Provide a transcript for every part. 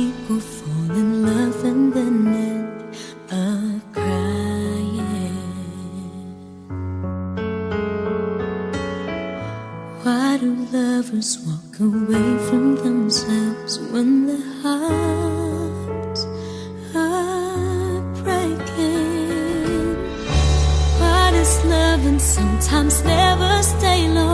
people fall in love and then end up crying. Why do lovers walk away from themselves when their hearts are breaking? Why does loving sometimes never stay long?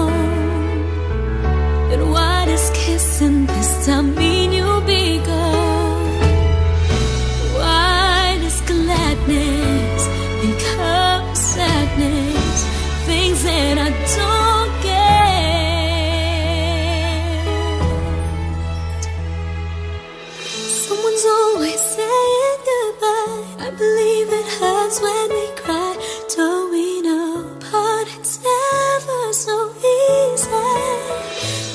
Hurts when we cry. Towing apart, it's never so easy.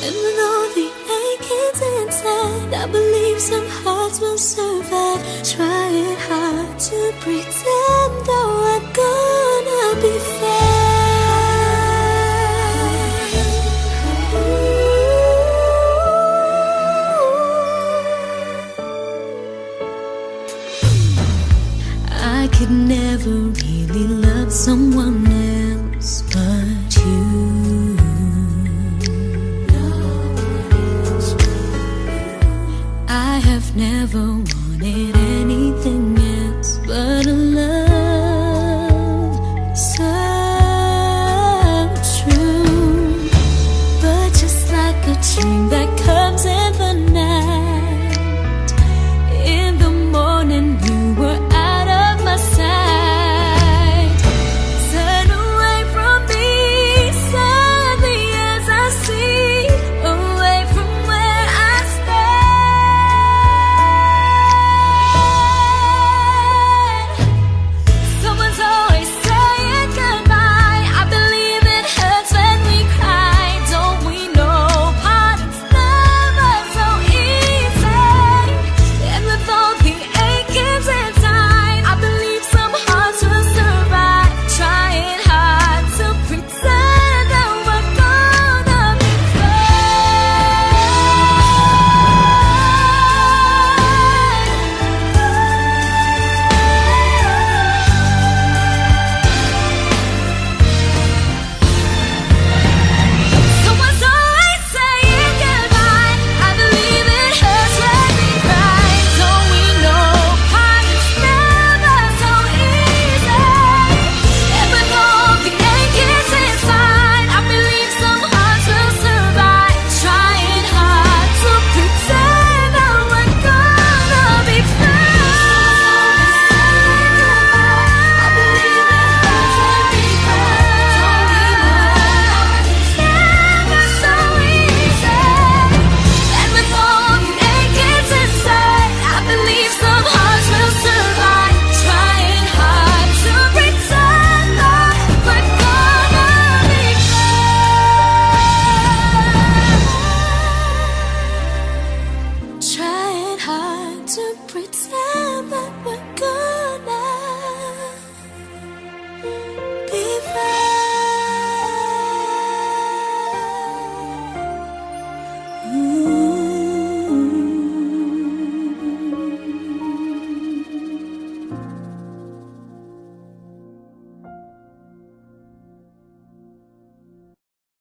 And with all the achings inside, I believe some hearts will survive. Trying hard to pretend though could never really love someone else but you. I have never wanted anything